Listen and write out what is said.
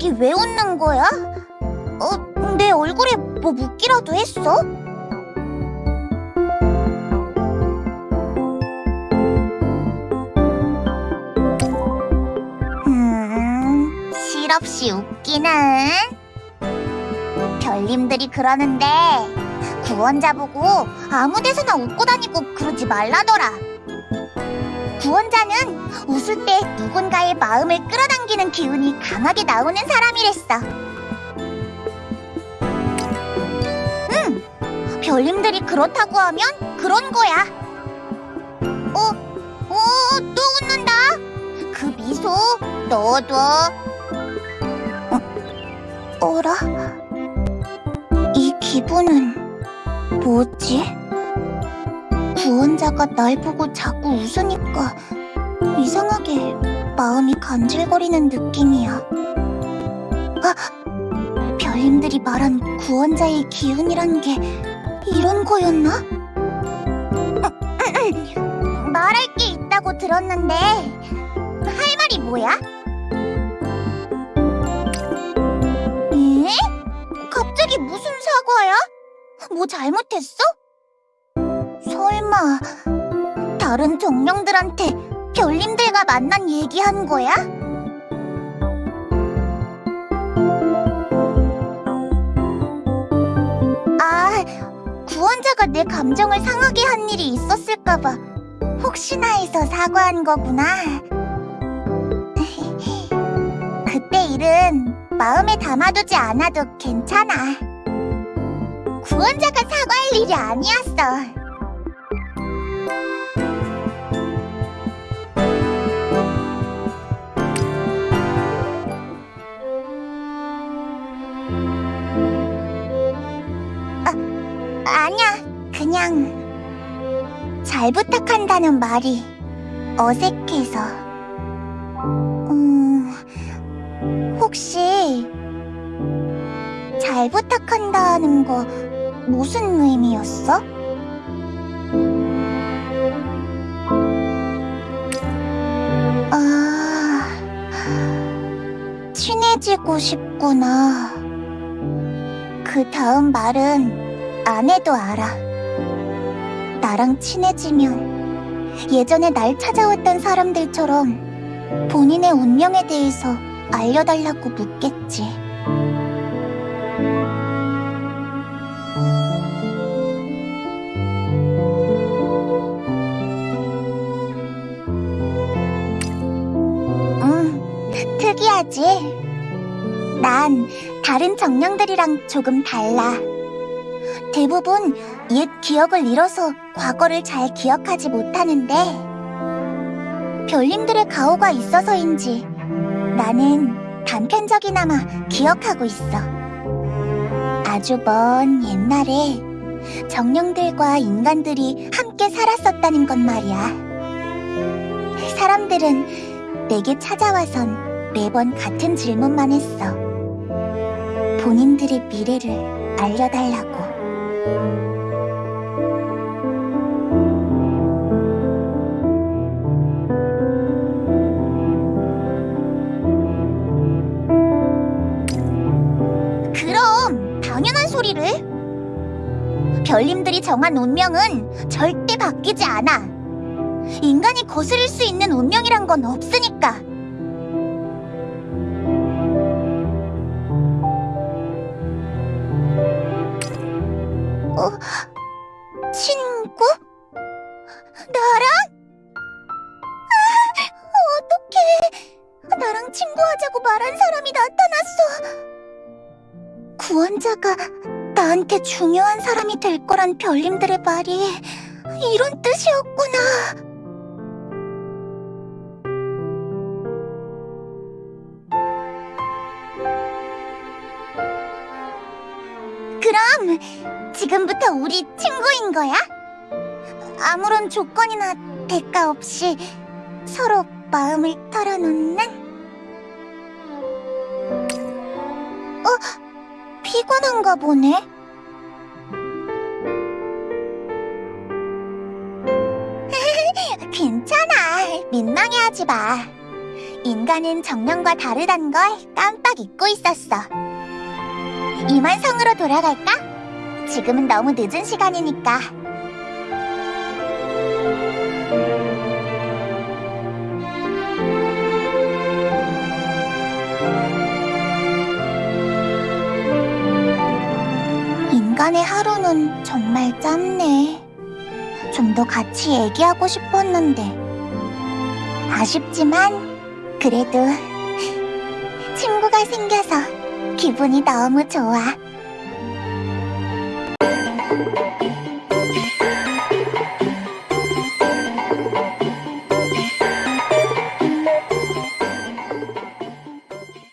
갑자기 왜 웃는 거야? 어, 내 얼굴에 뭐 묻기라도 했어? 음, 실없이 웃기는. 별님들이 그러는데 구원자 보고 아무 데서나 웃고 다니고 그러지 말라더라. 웃을 때 누군가의 마음을 끌어당기는 기운이 강하게 나오는 사람이랬어. 응, 별님들이 그렇다고 하면 그런 거야. 어, 어, 또 웃는다. 그 미소 너도. 어, 어라? 이 기분은 뭐지? 구원자가 날 보고 자꾸 웃으니까 이상하게 마음이 간질거리는 느낌이야. 아, 별님들이 말한 구원자의 기운이란 게 이런 거였나? 말할 게 있다고 들었는데 할 말이 뭐야? 에? 갑자기 무슨 사과야? 뭐 잘못했어? 설마 다른 정령들한테 별님들과 만난 얘기한 거야? 아, 구원자가 내 감정을 상하게 한 일이 있었을까봐 혹시나 해서 사과한 거구나. 그때 일은 마음에 담아두지 않아도 괜찮아. 구원자가 사과할 일이 아니었어. 잘 부탁한다는 말이 어색해서. 음, 혹시 잘 부탁한다는 거 무슨 의미였어? 아, 친해지고 싶구나. 그 다음 말은 안 해도 알아. 나랑 친해지면 예전에 날 찾아왔던 사람들처럼 본인의 운명에 대해서 알려달라고 묻겠지. 응, 특이하지? 난 다른 정령들이랑 조금 달라. 대부분 옛 기억을 잃어서 과거를 잘 기억하지 못하는데 별님들의 가호가 있어서인지 나는 단편적이나마 기억하고 있어. 아주 먼 옛날에 정령들과 인간들이 함께 살았었다는 것 말이야. 사람들은 내게 찾아와선 매번 같은 질문만 했어. 본인들의 미래를 알려달라고. 그럼 당연한 소리를. 별님들이 정한 운명은 절대 바뀌지 않아. 인간이 거스를 수 있는 운명이란 건 없으니까. 친구? 나랑? 아, 어떡해. 나랑 친구하자고 말한 사람이 나타났어. 구원자가 나한테 중요한 사람이 될 거란 별님들의 말이 이런 뜻이었구나. 그럼 지금부터 우리 친구인 거야? 아무런 조건이나 대가 없이 서로 마음을 털어놓는? 어? 피곤한가 보네? 괜찮아. 민망해하지 마. 인간은 정령과 다르단 걸 깜빡 잊고 있었어. 이만 성으로 돌아갈까? 지금은 너무 늦은 시간이니까. 인간의 하루는 정말 짧네. 좀 더 같이 얘기하고 싶었는데. 아쉽지만, 그래도 친구가 생겨서 기분이 너무 좋아. Thank you.